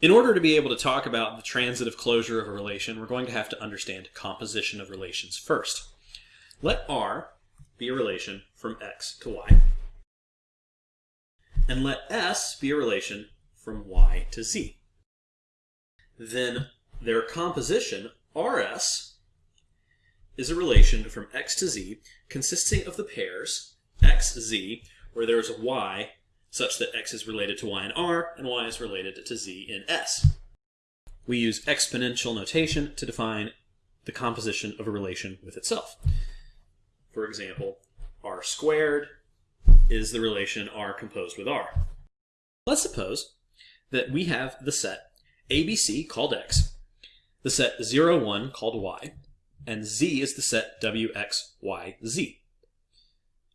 In order to be able to talk about the transitive closure of a relation, we're going to have to understand composition of relations first. Let R be a relation from x to y. And let S be a relation from y to z. Then their composition, RS, is a relation from x to z consisting of the pairs xz, where there's a y such that x is related to y in R and y is related to z in S. We use exponential notation to define the composition of a relation with itself. For example, r squared is the relation r composed with r. Let's suppose that we have the set ABC called x, the set 0, 1 called y, and z is the set w, x, y, z.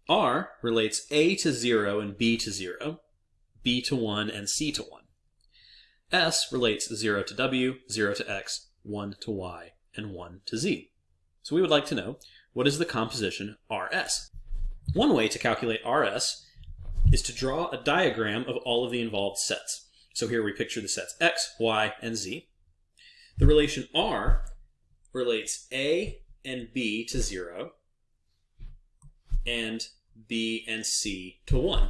R relates A to 0 and B to 0, B to 1 and C to 1. S relates 0 to W, 0 to X, 1 to Y, and 1 to Z. So we would like to know what is the composition RS. One way to calculate RS is to draw a diagram of all of the involved sets. So here we picture the sets X, Y, and Z. The relation R relates A and B to 0, and B and C to 1.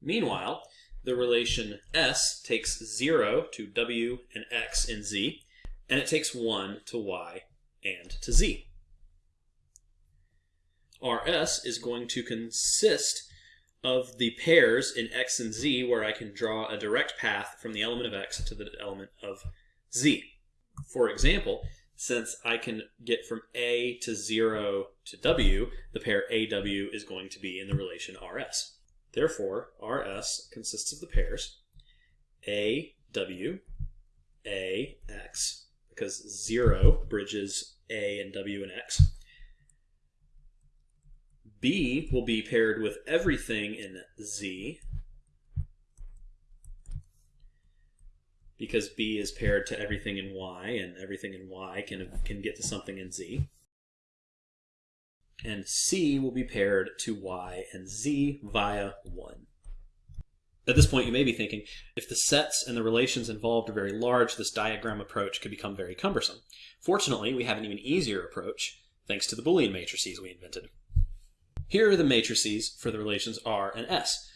Meanwhile, the relation S takes 0 to W and X and Z, and it takes 1 to Y and to Z. RS is going to consist of the pairs in X and Z where I can draw a direct path from the element of X to the element of Z. For example, since I can get from A to 0 to W, the pair AW is going to be in the relation RS. Therefore, RS consists of the pairs AW, AX, because 0 bridges A and W and X. B will be paired with everything in Z, because B is paired to everything in Y, and everything in Y can, can get to something in Z. And C will be paired to Y and Z via 1. At this point, you may be thinking, if the sets and the relations involved are very large, this diagram approach could become very cumbersome. Fortunately, we have an even easier approach, thanks to the Boolean matrices we invented. Here are the matrices for the relations R and S.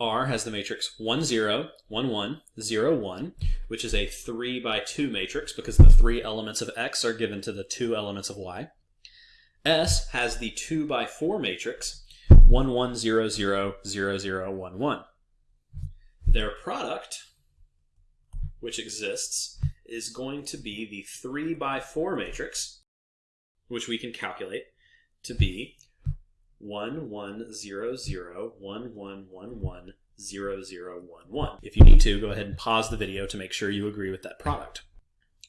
R has the matrix 1, 0, 1, 1, 0, 1, which is a 3 by 2 matrix because the three elements of X are given to the two elements of Y. S has the 2 by 4 matrix 1, 1, 0, 0, 0, 0, 1, 1. Their product, which exists, is going to be the 3 by 4 matrix, which we can calculate to be one one zero zero one one one one zero zero one one. If you need to, go ahead and pause the video to make sure you agree with that product.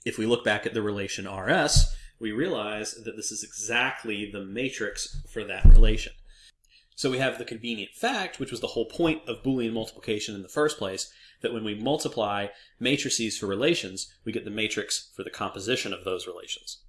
If we look back at the relation RS, we realize that this is exactly the matrix for that relation. So we have the convenient fact, which was the whole point of Boolean multiplication in the first place, that when we multiply matrices for relations, we get the matrix for the composition of those relations.